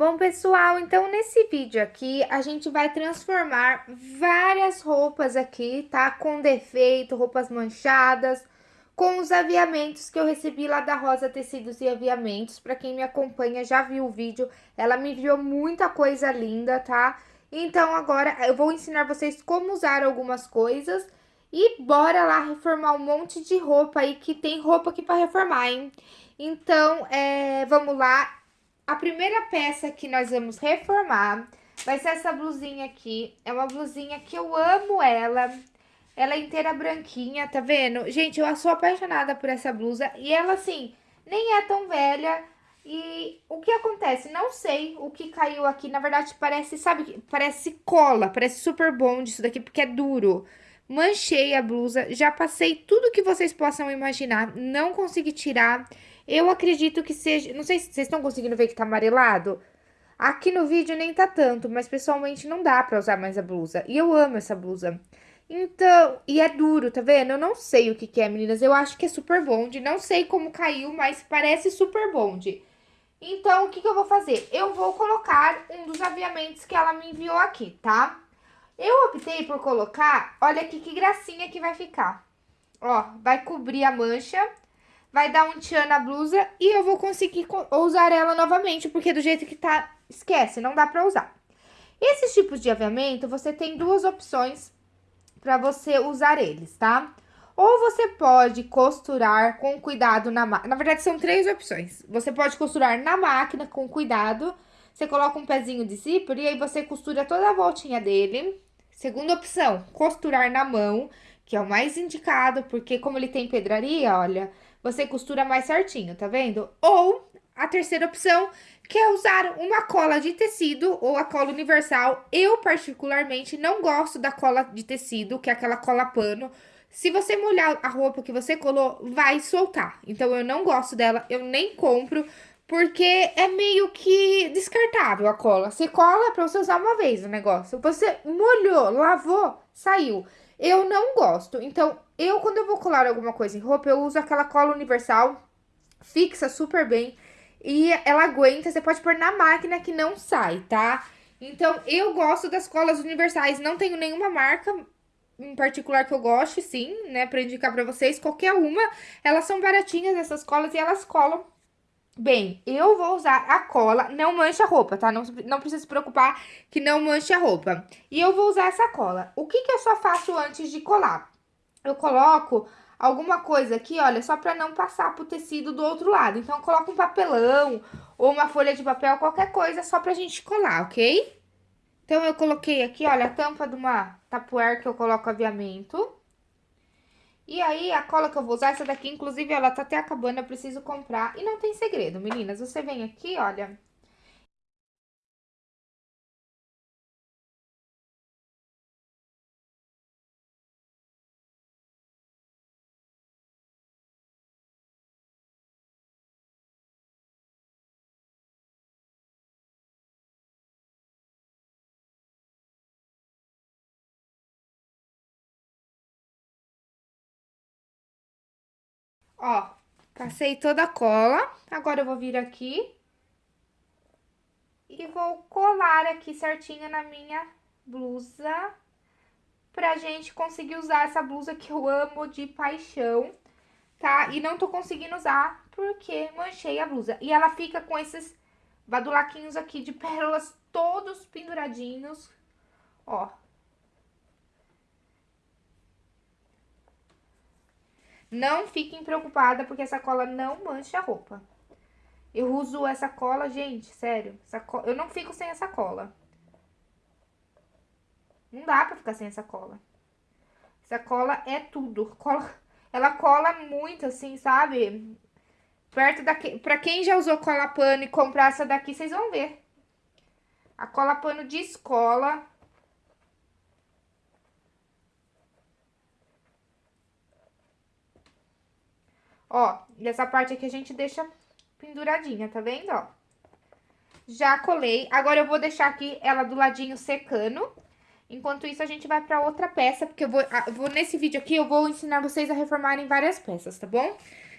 Bom, pessoal, então nesse vídeo aqui a gente vai transformar várias roupas aqui, tá? Com defeito, roupas manchadas, com os aviamentos que eu recebi lá da Rosa Tecidos e Aviamentos. Pra quem me acompanha já viu o vídeo, ela me enviou muita coisa linda, tá? Então agora eu vou ensinar vocês como usar algumas coisas e bora lá reformar um monte de roupa aí, que tem roupa aqui pra reformar, hein? Então, é, vamos lá, a primeira peça que nós vamos reformar vai ser essa blusinha aqui. É uma blusinha que eu amo ela. Ela é inteira branquinha, tá vendo? Gente, eu sou apaixonada por essa blusa. E ela, assim, nem é tão velha. E o que acontece? Não sei o que caiu aqui. Na verdade, parece, sabe? Parece cola. Parece super bom disso daqui, porque é duro. Manchei a blusa. Já passei tudo que vocês possam imaginar. Não consegui tirar. Eu acredito que seja... Não sei se vocês estão conseguindo ver que tá amarelado. Aqui no vídeo nem tá tanto, mas pessoalmente não dá pra usar mais a blusa. E eu amo essa blusa. Então, e é duro, tá vendo? Eu não sei o que que é, meninas. Eu acho que é super bonde. Não sei como caiu, mas parece super bonde. Então, o que que eu vou fazer? Eu vou colocar um dos aviamentos que ela me enviou aqui, tá? Eu optei por colocar, olha aqui que gracinha que vai ficar. Ó, vai cobrir a mancha vai dar um tchan na blusa e eu vou conseguir usar ela novamente, porque do jeito que tá, esquece, não dá pra usar. Esses tipos de aviamento, você tem duas opções pra você usar eles, tá? Ou você pode costurar com cuidado na máquina. Na verdade, são três opções. Você pode costurar na máquina com cuidado. Você coloca um pezinho de zíper e aí você costura toda a voltinha dele. Segunda opção, costurar na mão, que é o mais indicado, porque como ele tem pedraria, olha, você costura mais certinho, tá vendo? Ou a terceira opção, que é usar uma cola de tecido ou a cola universal. Eu, particularmente, não gosto da cola de tecido, que é aquela cola pano. Se você molhar a roupa que você colou, vai soltar. Então, eu não gosto dela, eu nem compro, porque é meio que descartável a cola. Você cola pra você usar uma vez o negócio. Você molhou, lavou, saiu. Eu não gosto. Então, eu, quando eu vou colar alguma coisa em roupa, eu uso aquela cola universal, fixa super bem. E ela aguenta, você pode pôr na máquina que não sai, tá? Então, eu gosto das colas universais. Não tenho nenhuma marca em particular que eu goste, sim, né? Pra indicar pra vocês. Qualquer uma, elas são baratinhas, essas colas, e elas colam Bem, eu vou usar a cola, não mancha a roupa, tá? Não, não precisa se preocupar que não manche a roupa. E eu vou usar essa cola. O que que eu só faço antes de colar? eu coloco alguma coisa aqui, olha, só pra não passar pro tecido do outro lado. Então, coloco um papelão ou uma folha de papel, qualquer coisa, só pra gente colar, ok? Então, eu coloquei aqui, olha, a tampa de uma tapuer que eu coloco aviamento. E aí, a cola que eu vou usar, essa daqui, inclusive, ela tá até acabando, eu preciso comprar. E não tem segredo, meninas, você vem aqui, olha, Ó, passei toda a cola. Agora eu vou vir aqui. E vou colar aqui certinho na minha blusa. Pra gente conseguir usar essa blusa que eu amo de paixão, tá? E não tô conseguindo usar porque manchei a blusa. E ela fica com esses badulaquinhos aqui de pérolas todos penduradinhos. Ó, Não fiquem preocupada, porque essa cola não mancha a roupa. Eu uso essa cola, gente, sério. Cola, eu não fico sem essa cola. Não dá pra ficar sem essa cola. Essa cola é tudo. Cola, ela cola muito, assim, sabe? Perto daqui... Pra quem já usou cola pano e comprar essa daqui, vocês vão ver. A cola pano de escola Ó, dessa parte aqui a gente deixa penduradinha, tá vendo, ó? Já colei. Agora eu vou deixar aqui ela do ladinho secando. Enquanto isso, a gente vai pra outra peça, porque eu vou, eu vou nesse vídeo aqui, eu vou ensinar vocês a reformarem várias peças, tá bom?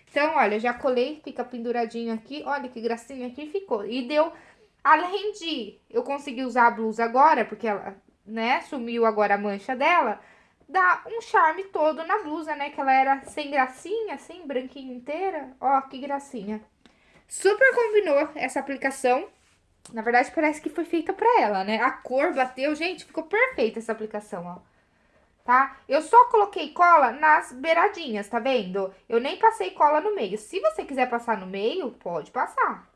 Então, olha, já colei, fica penduradinho aqui, olha que gracinha que ficou. E deu Além de eu conseguir usar a blusa agora, porque ela, né, sumiu agora a mancha dela, dá um charme todo na blusa, né? Que ela era sem gracinha, assim, branquinha inteira. Ó, que gracinha. Super combinou essa aplicação. Na verdade, parece que foi feita pra ela, né? A cor bateu. Gente, ficou perfeita essa aplicação, ó. Tá? Eu só coloquei cola nas beiradinhas, tá vendo? Eu nem passei cola no meio. Se você quiser passar no meio, pode passar.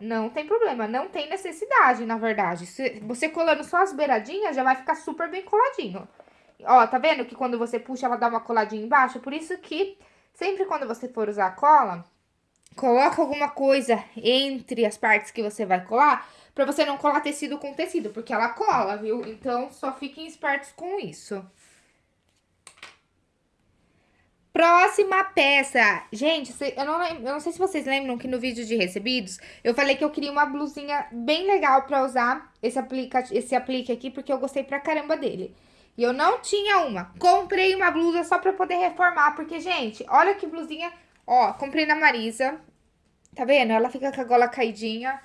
Não tem problema, não tem necessidade, na verdade. Se você colando só as beiradinhas, já vai ficar super bem coladinho. Ó, tá vendo que quando você puxa, ela dá uma coladinha embaixo? Por isso que sempre quando você for usar a cola, coloca alguma coisa entre as partes que você vai colar, pra você não colar tecido com tecido, porque ela cola, viu? Então, só fiquem espertos com isso. Próxima peça. Gente, eu não, eu não sei se vocês lembram que no vídeo de recebidos, eu falei que eu queria uma blusinha bem legal pra usar esse, aplica, esse aplique aqui, porque eu gostei pra caramba dele. E eu não tinha uma. Comprei uma blusa só pra poder reformar, porque, gente, olha que blusinha. Ó, comprei na Marisa. Tá vendo? Ela fica com a gola caidinha.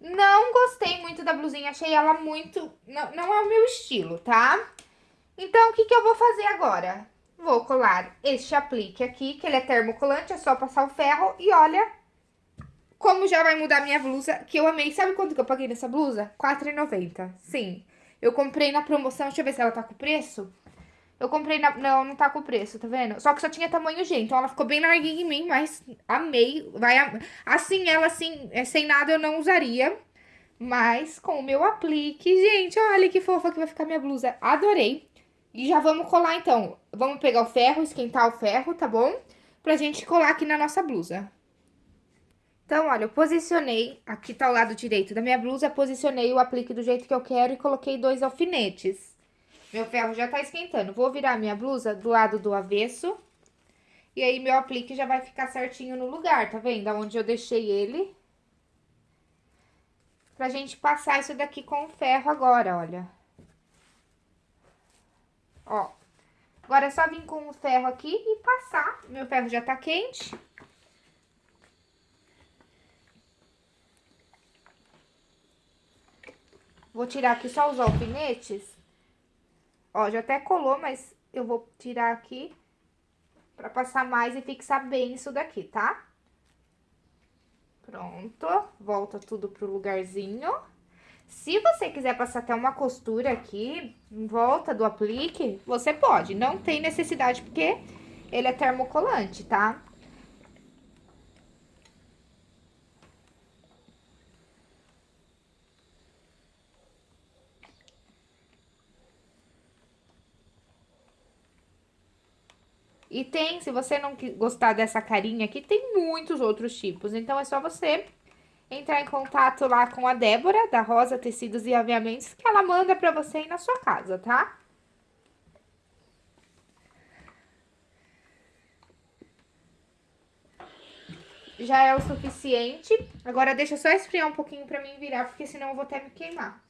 Não gostei muito da blusinha, achei ela muito... Não, não é o meu estilo, tá? Então, o que que eu vou fazer agora? Vou colar este aplique aqui, que ele é termocolante, é só passar o ferro. E olha como já vai mudar minha blusa, que eu amei. Sabe quanto que eu paguei nessa blusa? R$4,90. Sim. Eu comprei na promoção, deixa eu ver se ela tá com preço. Eu comprei na... Não, não tá com preço, tá vendo? Só que só tinha tamanho G, então ela ficou bem larguinha em mim, mas amei. Vai am... Assim, ela assim, é, sem nada eu não usaria. Mas com o meu aplique, gente, olha que fofa que vai ficar minha blusa. Adorei. E já vamos colar, então. Vamos pegar o ferro, esquentar o ferro, tá bom? Pra gente colar aqui na nossa blusa. Então, olha, eu posicionei, aqui tá o lado direito da minha blusa, posicionei o aplique do jeito que eu quero e coloquei dois alfinetes. Meu ferro já tá esquentando. Vou virar minha blusa do lado do avesso. E aí, meu aplique já vai ficar certinho no lugar, tá vendo? Onde eu deixei ele. Pra gente passar isso daqui com o ferro agora, olha. Ó. Agora é só vir com o ferro aqui e passar. Meu ferro já tá quente. Vou tirar aqui só os alfinetes. Ó, já até colou, mas eu vou tirar aqui pra passar mais e fixar bem isso daqui, tá? Pronto, volta tudo pro lugarzinho. Se você quiser passar até uma costura aqui, em volta do aplique, você pode. Não tem necessidade, porque ele é termocolante, tá? E tem, se você não gostar dessa carinha aqui, tem muitos outros tipos. Então, é só você entrar em contato lá com a Débora, da Rosa Tecidos e Aviamentos, que ela manda pra você ir na sua casa, tá? Já é o suficiente. Agora, deixa só esfriar um pouquinho pra mim virar, porque senão eu vou até me queimar.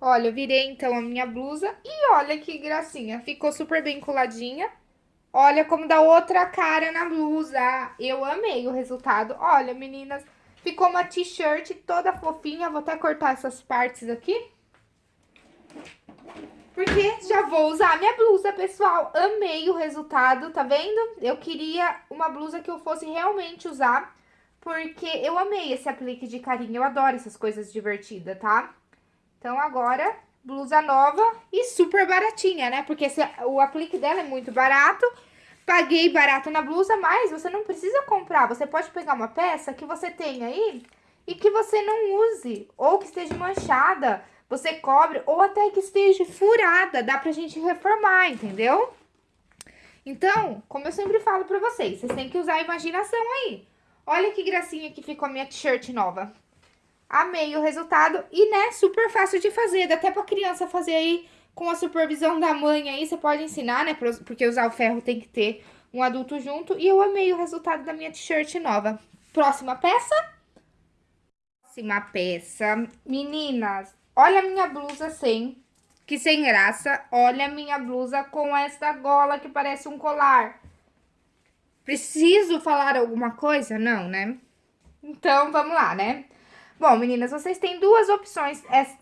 Olha, eu virei então a minha blusa e olha que gracinha, ficou super bem coladinha. Olha como dá outra cara na blusa, eu amei o resultado. Olha, meninas, ficou uma t-shirt toda fofinha, vou até cortar essas partes aqui. Porque já vou usar minha blusa, pessoal. Amei o resultado, tá vendo? Eu queria uma blusa que eu fosse realmente usar, porque eu amei esse aplique de carinho. Eu adoro essas coisas divertidas, tá? Então, agora, blusa nova e super baratinha, né? Porque esse, o aplique dela é muito barato. Paguei barato na blusa, mas você não precisa comprar. Você pode pegar uma peça que você tem aí e que você não use. Ou que esteja manchada, você cobre. Ou até que esteja furada, dá pra gente reformar, entendeu? Então, como eu sempre falo pra vocês, vocês têm que usar a imaginação aí. Olha que gracinha que ficou a minha t-shirt nova. Amei o resultado e, né, super fácil de fazer. Dá até pra criança fazer aí com a supervisão da mãe aí. Você pode ensinar, né, porque usar o ferro tem que ter um adulto junto. E eu amei o resultado da minha t-shirt nova. Próxima peça. Próxima peça. Meninas, olha a minha blusa sem, que sem graça. Olha a minha blusa com essa gola que parece um colar. Preciso falar alguma coisa? Não, né? Então, vamos lá, né? Bom, meninas, vocês têm duas opções. Essa,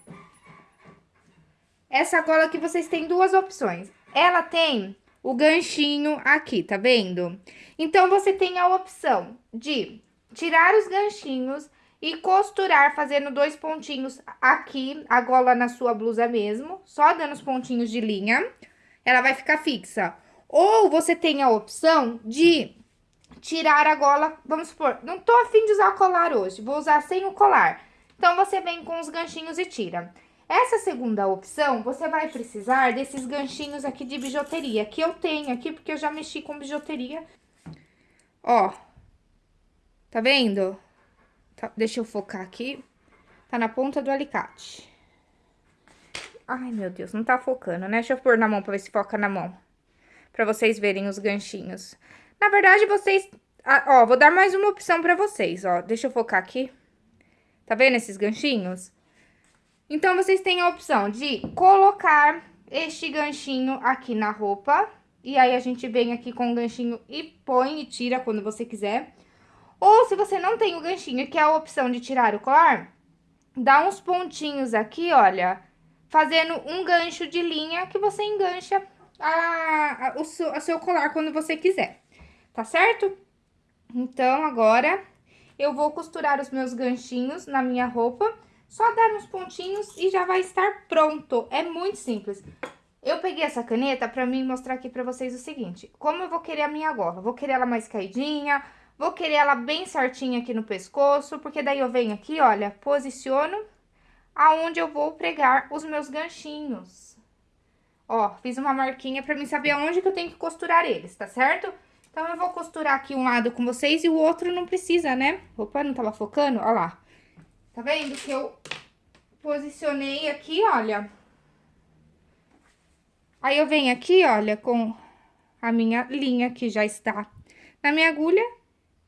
essa gola aqui, vocês têm duas opções. Ela tem o ganchinho aqui, tá vendo? Então, você tem a opção de tirar os ganchinhos e costurar fazendo dois pontinhos aqui, a gola na sua blusa mesmo, só dando os pontinhos de linha, ela vai ficar fixa. Ou você tem a opção de tirar a gola, vamos supor, não tô afim de usar colar hoje, vou usar sem o colar. Então, você vem com os ganchinhos e tira. Essa segunda opção, você vai precisar desses ganchinhos aqui de bijuteria, que eu tenho aqui, porque eu já mexi com bijuteria. Ó, tá vendo? Tá, deixa eu focar aqui. Tá na ponta do alicate. Ai, meu Deus, não tá focando, né? Deixa eu pôr na mão pra ver se foca na mão. Pra vocês verem os ganchinhos. Na verdade, vocês... Ah, ó, vou dar mais uma opção pra vocês, ó. Deixa eu focar aqui. Tá vendo esses ganchinhos? Então, vocês têm a opção de colocar este ganchinho aqui na roupa. E aí, a gente vem aqui com o ganchinho e põe e tira quando você quiser. Ou, se você não tem o ganchinho, que é a opção de tirar o colar, dá uns pontinhos aqui, olha, fazendo um gancho de linha que você engancha a, a, o seu, seu colar quando você quiser tá certo? Então, agora, eu vou costurar os meus ganchinhos na minha roupa, só dar uns pontinhos e já vai estar pronto. É muito simples. Eu peguei essa caneta pra mim mostrar aqui pra vocês o seguinte, como eu vou querer a minha gola? Vou querer ela mais caidinha, vou querer ela bem certinha aqui no pescoço, porque daí eu venho aqui, olha, posiciono aonde eu vou pregar os meus ganchinhos. Ó, fiz uma marquinha pra mim saber aonde que eu tenho que costurar eles, tá certo? Então, eu vou costurar aqui um lado com vocês e o outro não precisa, né? Opa, não tava focando? Olha lá. Tá vendo que eu posicionei aqui, olha. Aí, eu venho aqui, olha, com a minha linha que já está na minha agulha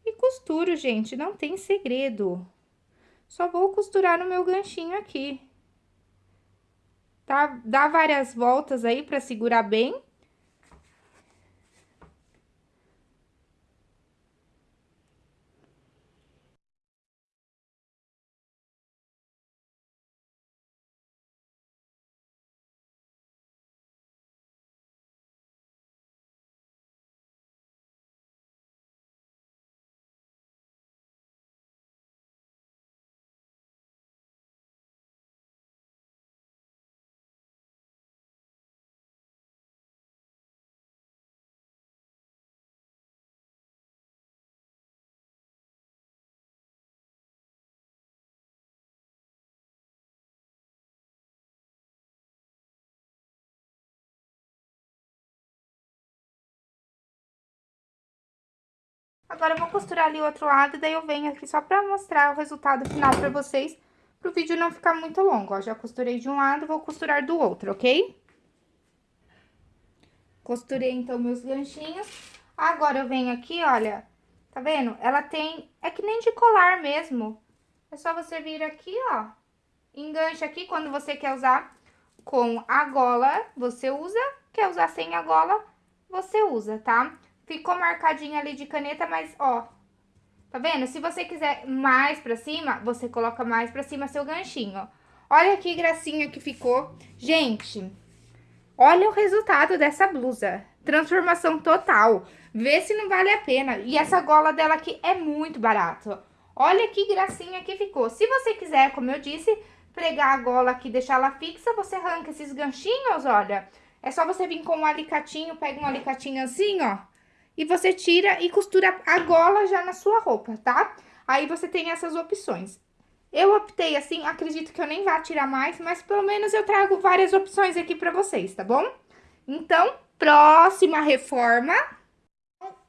e costuro, gente. Não tem segredo. Só vou costurar no meu ganchinho aqui. Tá? Dá várias voltas aí pra segurar bem. Agora, eu vou costurar ali o outro lado, daí eu venho aqui só pra mostrar o resultado final pra vocês, pro vídeo não ficar muito longo, ó. Já costurei de um lado, vou costurar do outro, ok? Costurei, então, meus ganchinhos. Agora, eu venho aqui, olha, tá vendo? Ela tem, é que nem de colar mesmo. É só você vir aqui, ó, engancha aqui quando você quer usar com a gola, você usa, quer usar sem a gola, você usa, tá? Ficou marcadinho ali de caneta, mas, ó, tá vendo? Se você quiser mais pra cima, você coloca mais pra cima seu ganchinho. Olha que gracinha que ficou. Gente, olha o resultado dessa blusa. Transformação total. Vê se não vale a pena. E essa gola dela aqui é muito barata. Olha que gracinha que ficou. Se você quiser, como eu disse, pregar a gola aqui e deixar ela fixa, você arranca esses ganchinhos, olha. É só você vir com um alicatinho, pega um alicatinho assim, ó e você tira e costura a gola já na sua roupa, tá? Aí você tem essas opções. Eu optei assim, acredito que eu nem vá tirar mais, mas pelo menos eu trago várias opções aqui pra vocês, tá bom? Então, próxima reforma,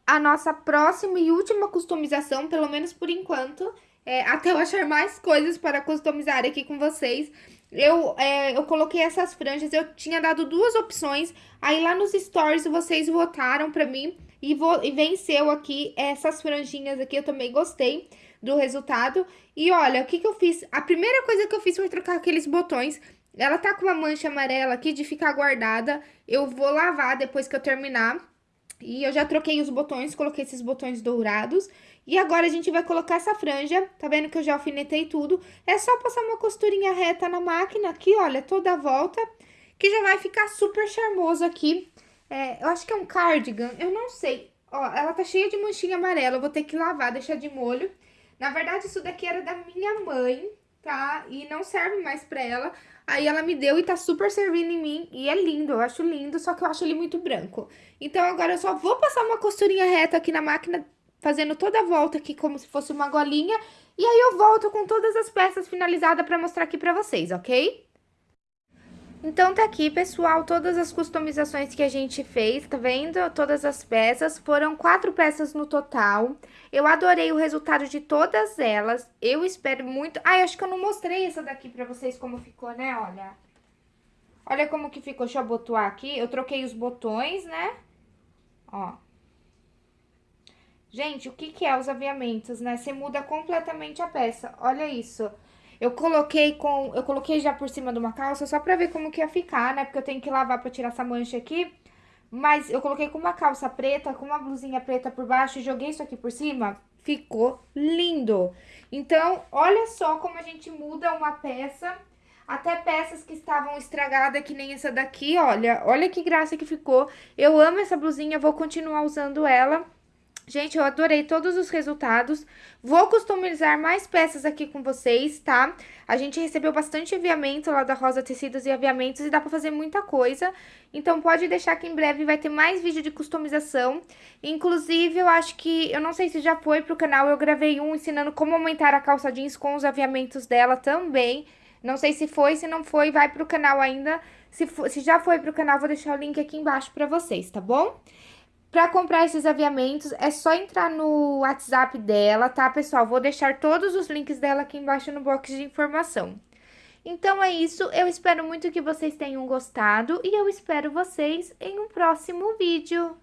a nossa próxima e última customização, pelo menos por enquanto, é, até eu achar mais coisas para customizar aqui com vocês. Eu, é, eu coloquei essas franjas, eu tinha dado duas opções, aí lá nos stories vocês votaram pra mim e, vou, e venceu aqui essas franjinhas aqui, eu também gostei do resultado. E olha, o que que eu fiz? A primeira coisa que eu fiz foi trocar aqueles botões. Ela tá com uma mancha amarela aqui de ficar guardada. Eu vou lavar depois que eu terminar. E eu já troquei os botões, coloquei esses botões dourados. E agora a gente vai colocar essa franja, tá vendo que eu já alfinetei tudo? É só passar uma costurinha reta na máquina aqui, olha, toda a volta, que já vai ficar super charmoso aqui. É, eu acho que é um cardigan, eu não sei. Ó, ela tá cheia de manchinha amarela, eu vou ter que lavar, deixar de molho. Na verdade, isso daqui era da minha mãe, tá? E não serve mais pra ela. Aí ela me deu e tá super servindo em mim. E é lindo, eu acho lindo, só que eu acho ele muito branco. Então agora eu só vou passar uma costurinha reta aqui na máquina, fazendo toda a volta aqui como se fosse uma golinha. E aí eu volto com todas as peças finalizadas pra mostrar aqui pra vocês, ok? Então, tá aqui, pessoal, todas as customizações que a gente fez, tá vendo? Todas as peças, foram quatro peças no total. Eu adorei o resultado de todas elas, eu espero muito... Ah, eu acho que eu não mostrei essa daqui pra vocês como ficou, né? Olha. Olha como que ficou, deixa eu abotoar aqui. Eu troquei os botões, né? Ó. Gente, o que que é os aviamentos, né? Você muda completamente a peça, olha isso. Olha isso. Eu coloquei com, eu coloquei já por cima de uma calça só pra ver como que ia ficar, né? Porque eu tenho que lavar pra tirar essa mancha aqui. Mas eu coloquei com uma calça preta, com uma blusinha preta por baixo e joguei isso aqui por cima. Ficou lindo. Então, olha só como a gente muda uma peça. Até peças que estavam estragadas, que nem essa daqui, olha. Olha que graça que ficou. Eu amo essa blusinha, vou continuar usando ela. Gente, eu adorei todos os resultados. Vou customizar mais peças aqui com vocês, tá? A gente recebeu bastante aviamento lá da Rosa Tecidos e Aviamentos e dá pra fazer muita coisa. Então, pode deixar que em breve vai ter mais vídeo de customização. Inclusive, eu acho que... Eu não sei se já foi pro canal, eu gravei um ensinando como aumentar a calça jeans com os aviamentos dela também. Não sei se foi, se não foi, vai pro canal ainda. Se, for, se já foi pro canal, vou deixar o link aqui embaixo pra vocês, tá bom? Para comprar esses aviamentos, é só entrar no WhatsApp dela, tá, pessoal? Vou deixar todos os links dela aqui embaixo no box de informação. Então é isso, eu espero muito que vocês tenham gostado e eu espero vocês em um próximo vídeo.